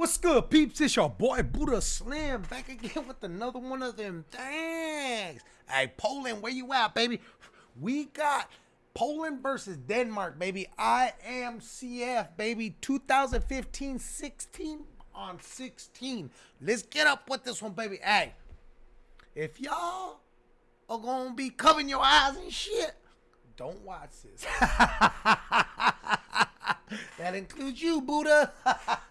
What's good, peeps? It's your boy Buddha Slim back again with another one of them things. Hey, Poland, where you at, baby? We got Poland versus Denmark, baby. IMCF, baby. 2015-16 on 16. Let's get up with this one, baby. Hey, if y'all are gonna be covering your eyes and shit, don't watch this. that includes you, Buddha.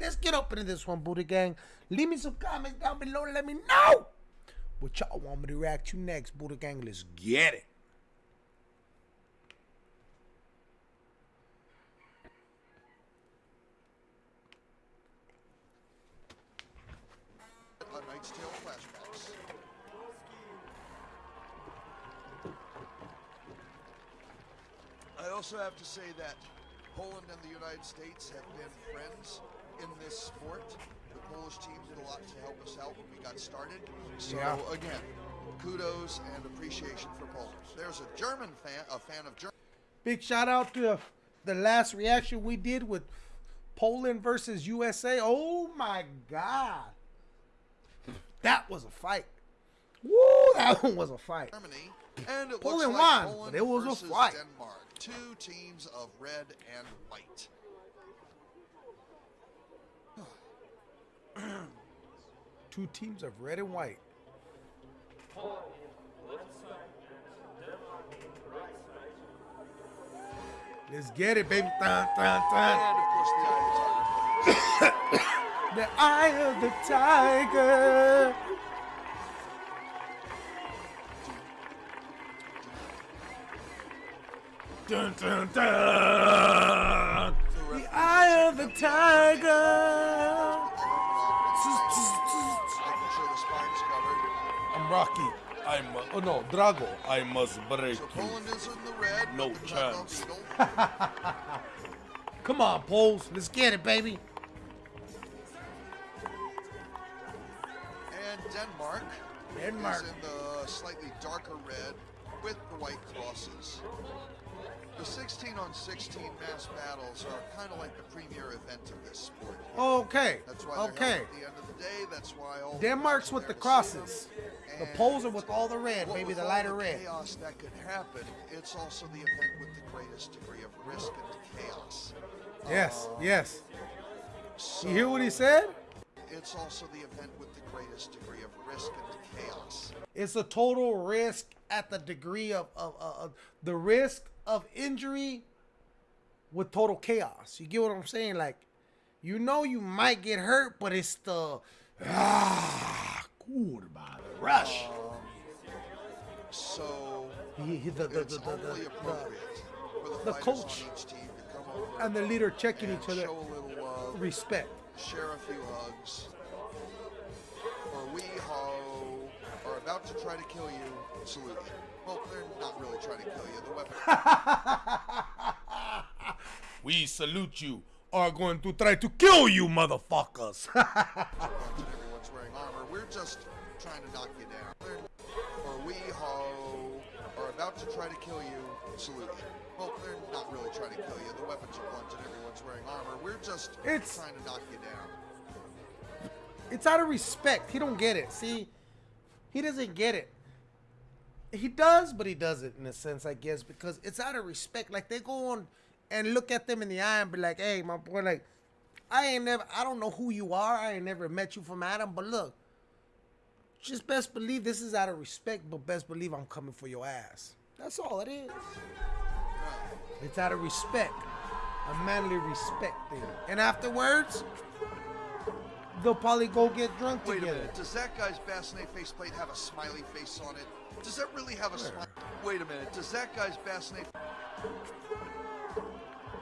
Let's get up into this one, Buddha Gang. Leave me some comments down below let me know what y'all want me to react to next, Buddha Gang. Let's get it. I also have to say that Poland and the United States have been friends in this sport. The Polish team did a lot to help us out when we got started. So Yeah. again, kudos and appreciation for Poland. There's a German fan, a fan of Germany. Big shout out to the last reaction we did with Poland versus USA. Oh my God. That was a fight. Woo, that one was a fight. Germany, and it Poland like won, Poland but it was a fight. Denmark. Two teams of red and white. Two teams of red and white. Let's get it, baby. Dun, dun, dun. The eye of the tiger. Dun, dun, dun. The eye of the tiger. Making sure the spine's covered. I'm Rocky. I'm uh, oh no, Drago. I must break So you. Poland is in the red. No with chance. Come on, Poles. Let's get it, baby. And Denmark, Denmark. is in the slightly darker red with the white crosses. The 16 on 16 mass battles are kind of like the premier event of this sport. Okay. That's why Okay. at the end of the day. That's why all the Denmark's are with the there to see crosses. The poles are with all the red, maybe the lighter red. chaos that could happen, it's also the event with the greatest degree of risk and chaos. Yes, um, yes. So You hear what he said? It's also the event with the greatest degree of risk and chaos. It's a total risk at the degree of, of, of, of the risk of injury with total chaos. You get what I'm saying? Like, you know you might get hurt, but it's the ah, good by the rush. So He- he- the, the, the, the, the, coach on each team to come over and the leader checking each other show a little love, respect. share a few hugs. Or we ho are about to try to kill you. Salute. Well, they're not really trying to kill you. The weapon We salute you. Are going to try to kill you, motherfuckers. everyone's wearing armor. We're just trying to knock you down. Or we ho are about to try to kill you. Salute you. Well, they're not really trying to kill you. The weapons are blunt and everyone's wearing armor. We're just It's- trying to knock you down. it's out of respect. He don't get it. See, he doesn't get it. He does, but he doesn't in a sense, I guess, because it's out of respect. Like they go on and look at them in the eye and be like, "Hey, my boy, like, I ain't never, I don't know who you are. I ain't never met you from Adam, but look, just best believe this is out of respect, but best believe I'm coming for your ass. That's all it is. It's out of respect, a manly respect thing. And afterwards, they'll probably go get drunk Wait a together. minute. Does that guy's bascinet faceplate have a smiley face on it? Does that really have a smile? Wait a minute. Does that guy's bascinet?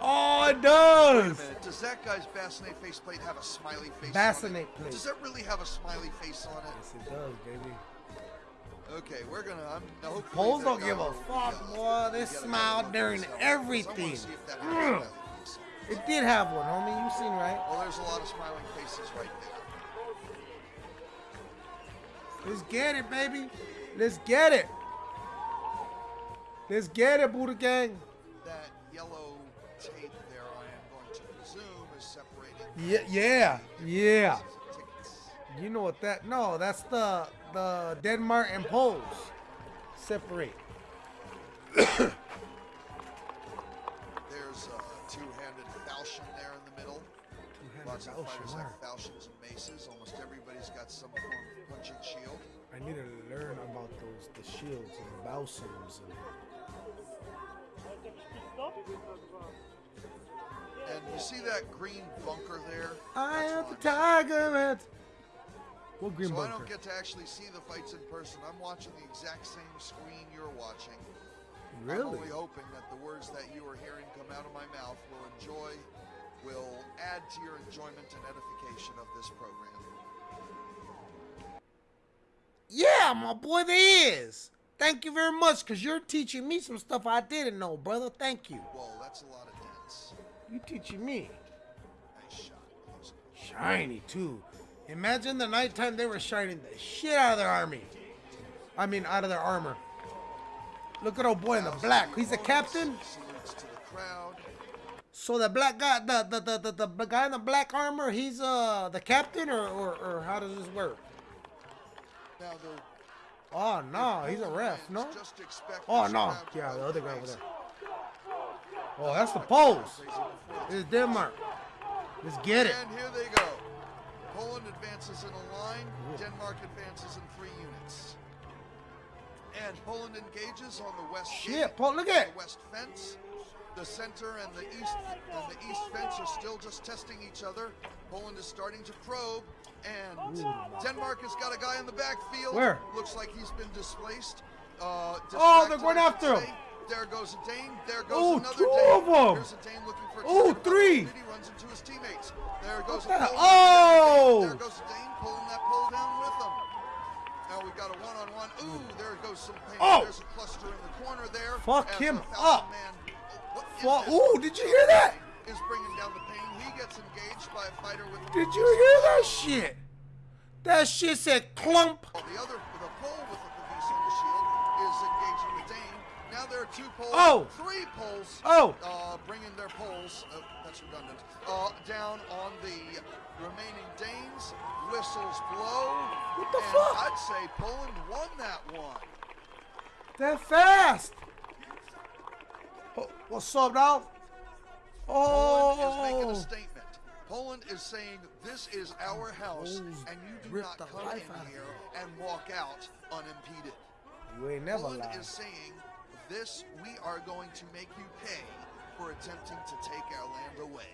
Oh, it does. Wait a minute. Does that guy's bascinet faceplate have a smiley face on Bascinet it? plate. Does that really have a smiley face on it? Yes, it does, baby. Okay, we're gonna. I'm, Poles that don't give a fuck, boy. They smile during look at himself. everything. I wanna see if that has a smiley face on it. It did have one, homie. You seen right? Well, there's a lot of smiling faces right there. Let's get it, baby. Let's get it. Let's get it, Buddha Gang. That yellow tape there, I am going to presume, is separating Yeah, yeah, yeah. You know what that? No, that's the the Denmark and Poles separate. There's a two-handed falchion there in the middle. Lots of oh, fighters have falchions and maces. Almost everybody's got some form of punching shield. I need to learn about those the shields and the balsams and And you see that green bunker there? I That's am the tiger. At... What green So I bunker? don't get to actually see the fights in person. I'm watching the exact same screen you're watching. I'm Really? only hoping that the words that you are hearing come out of my mouth will enjoy, will add to your enjoyment and edification of this program. Yeah, my boy, there is. Thank you very much, cause you're teaching me some stuff I didn't know, brother. Thank you. Whoa, that's a lot of dents. You teaching me. Nice shot. Shiny too. Imagine the nighttime they were shining the shit out of their army. I mean, out of their armor. Look at old boy in the black. He's the captain. Salutes to the crowd. So the black guy, the the, the, the, the guy in the black armor, he's uh the captain, or, or, or how does this work? Now the Oh no, he's a ref, no? Just Oh no, yeah, the other guy over there. Oh, that's the Poles. Crazy before This is Denmark. Let's get it. And here they go. Poland advances in a line. Denmark advances in three units. And Poland engages on the west Shit, Paul, look at the west fence. The center and the east and the east fence are still just testing each other. Poland is starting to probe, and Denmark has got a guy in the backfield. Where? Looks like he's been displaced. Uh, Oh, they're going after him. There goes a Dane. There goes Oh, another two Dane. of 'em. Here's a Dane looking for Oh, three. He runs into his teammates. There goes What a Oh! There goes a Dane pulling that pole down with him. Now we've got a one-on-one. Ooh, there goes some pain. Oh! There's a cluster in the corner there. Fuck him up. Man, oh, what is Ooh, did you hear that? Is bringing down the pain. He gets engaged by a fighter with. Did you hear that shit? That shit said clump. Oh, the other, the pole with the police on the shield is engaging the Dane. Now there are two poles. Oh! Three poles. Oh. Uh, bringing their poles. Uh, that's redundant. Uh, down on the remaining Danes. Whistles blow. What the fuck? I'd say Poland won that one. That fast. Oh, what's up, dog? Poland is making Oh. a statement. Poland is saying this is our house, and you do not come in here and walk out unimpeded. You ain't never Poland lied. is saying this we are going to make you pay for attempting to take our land away.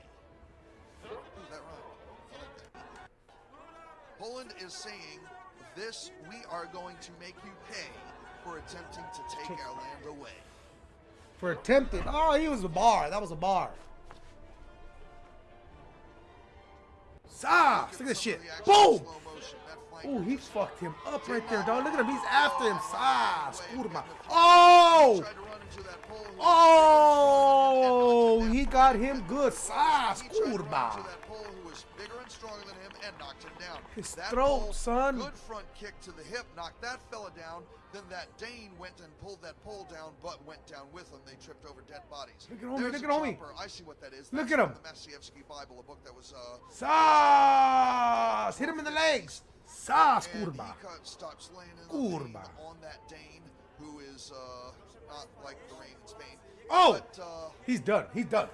Ooh, that rhymed. I like that. Poland is saying this we are going to make you pay for attempting to take our land away. For attempted. Oh, he was a bar. That was a bar. Socks. Look at this shit. Boom. Oh, he fucked him up right there, dog. Look at him. He's after him. Scooter getting him. throw. Oh. Oh, him him he got him good. Socks. He tried to run Kurba. into that pole was bigger and stronger than him and knocked him down. His that throat, pole, son. Good front kick to the hip, knocked that fella down. Then that Dane went and pulled that pole down, but went down with him. They tripped over dead bodies. Look at homie, look at chopper. I see what that is. Look That's at him. The Maciejowski Bible, a book that was. Uh, Socks. Hit him in the legs. He Kurba. stops laying in Kurba. on that Dane, who is uh, not like the rain in Spain. Oh. But, uh, He's done. He's done.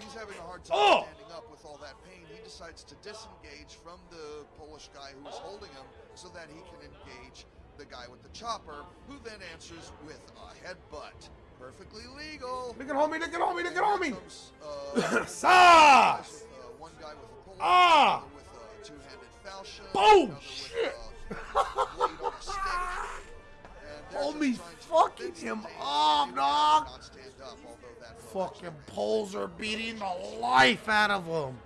He's having a hard time Oh! standing up with all that pain. He decides to disengage from the Polish guy who is holding him so that he can engage the guy with the chopper, who then answers with a headbutt. Perfectly legal. Look at homie. Look at homie. Look at Here homie. comes, uh, Socks. with, uh, one guy with a pole, Ah! with a two-handed falchion, Boom! another Shit. with a blade on a stick. And they're just Homie trying to fucking him up, dog. Fucking poles are beating the life out of him.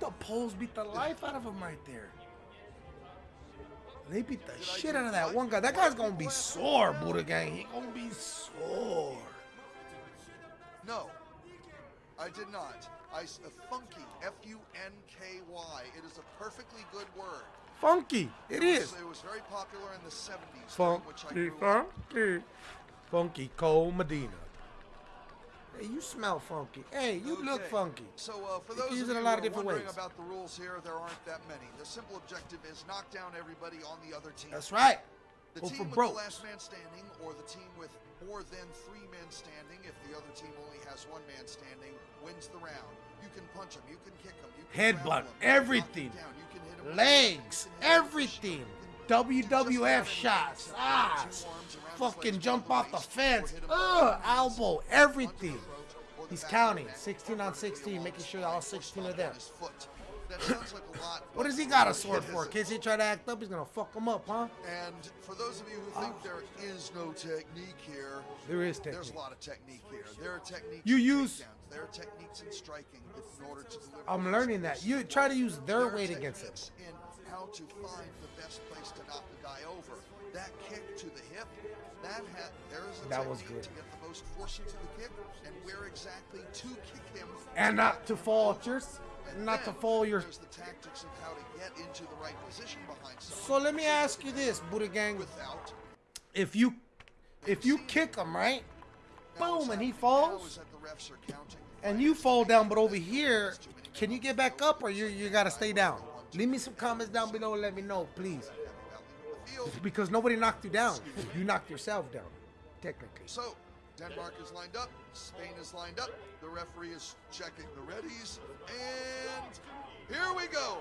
The poles beat the life out of him right there. They beat the shit out of that one guy. That guy's gonna be sore, Buddha Gang. He gonna be sore. No, I did not. I, funky, F-U-N-K-Y. It is a perfectly good word. Funky. It is. It was very popular in the 70s, during which I Funky, funky. Funky Cold Medina. Hey, you smell funky. Hey, you look funky. So uh, for those of you a lot of different wondering ways. about the rules here, there aren't that many. The simple objective is knock down everybody on the other team. That's right. The Go team for with broke. the last man standing, or the team with more than three men standing, if the other team only has one man standing, wins the round. You can punch him, you can kick him, you can Headbutt, him, you him everything. down, you can hit him Legs, you can hit him everything. you can do just about WWF shots, ah, two arms around his fucking jump off the fence, ugh, below the knees, elbow, punch in the everything. throat, or the He's back of the counting, 16 on 16, making sure all 16 of are there. on his foot. That sounds like a lot. What does he got a sword for? Case he try to act up, he's gonna fuck him up, huh? And for those of you who think there is no technique here, There is technique. there's a lot of technique here. There are techniques. You use- are techniques in striking in order to deliver. I'm learning that. You try to use their weight against techniques In how to find the best place to knock the guy over. That kick to the hip, that had there is a That was good. to get the most force into the kick and where exactly to kick him. And not to fall And not to fall your. The tactics of how to get into the right position behind someone. So let me ask you this, Buddha Gang. without If you, if you kick him right, boom, and he falls, is that the refs are counting and you fall down, but over here, can you get back up, or you you gotta stay down? Leave me some comments down below. and Let me know, please, because nobody knocked you down. You knocked yourself down, technically. So Denmark is lined up, Spain is lined up. The referee is checking the readies, and here we go,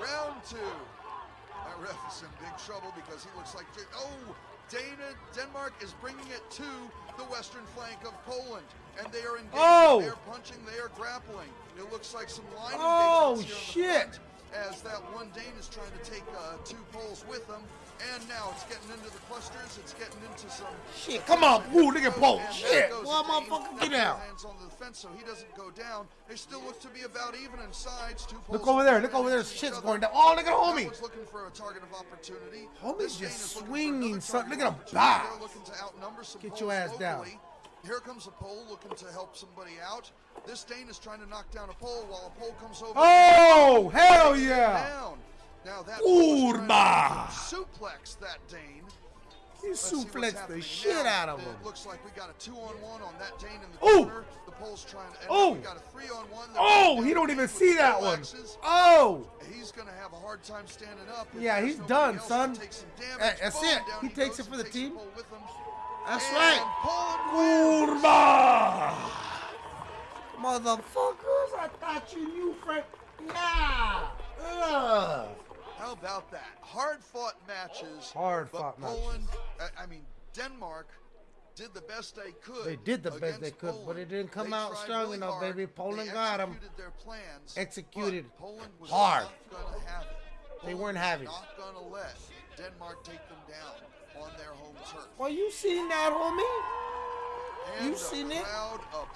round two. That ref is in big trouble because he looks like oh, Dana Denmark is bringing it to the western flank of Poland, and they are engaging. Oh! They are punching. They are grappling. It looks like some line Oh, engagements here on the shit. front as that one Dane is trying to take uh, two poles with him. And now it's getting into the clusters. It's getting into some. Shit, come on, woo, look at Paul. Shit, well, motherfucker, get out. Hands on the fence so he doesn't go down. They still look to be about even in sides. Two Look over there, look over there. Shit's going down. Oh, look at homie. one's looking for a target of opportunity. Homie's just is looking for swinging another some- target look at him opportunity. looking to outnumber some Get your ass down. Here comes a pole looking to help somebody out. This Dane is trying to knock down a pole while a pole comes over. Oh, hell yeah. Down. Now that pole is trying Urba. to suplex that Dane. He Let's suplexed the shit now. out of It him. looks like we got a two on one on that Dane in the Ooh. corner. The pole's trying to. Oh. We got a three on one. Oh, he don't even see that one. axes. Oh, He's gonna have a hard time standing up. Yeah, he's done, son. that's Boom, it. down He takes it for the team. pole with him. that's And right. Urba. Motherfuckers, I thought you knew Frank. Nah. Ugh. How about that? Hard fought matches. Hard fought matches. Poland, I, I mean, Denmark did the best they could. They did the best they could, but it didn't come They out strong really enough, hard. baby. Poland got 'em. executed their plans. Executed Poland was hard. Not have it. They weren't having it. Not gonna let Denmark take them down on their home turf. Well, you seen that, homie? And You seen it?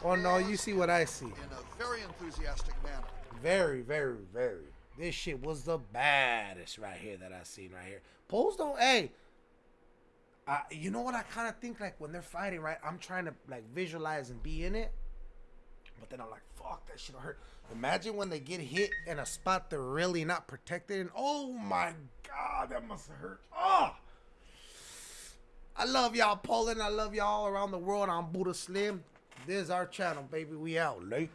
Oh no, you see what I see. in a very enthusiastic manner. Very, very, very. This shit was the baddest right here that I seen right here. Poles don't. Hey, I, you know what I kind of think like when they're fighting, right? I'm trying to like visualize and be in it, but then I'm like, fuck, that shit hurt. Imagine when they get hit in a spot they're really not protected, and oh my god, that must have hurt. Oh. I love y'all, Poland. I love y'all around the world. I'm Buddha Slim. This is our channel, baby. We out late.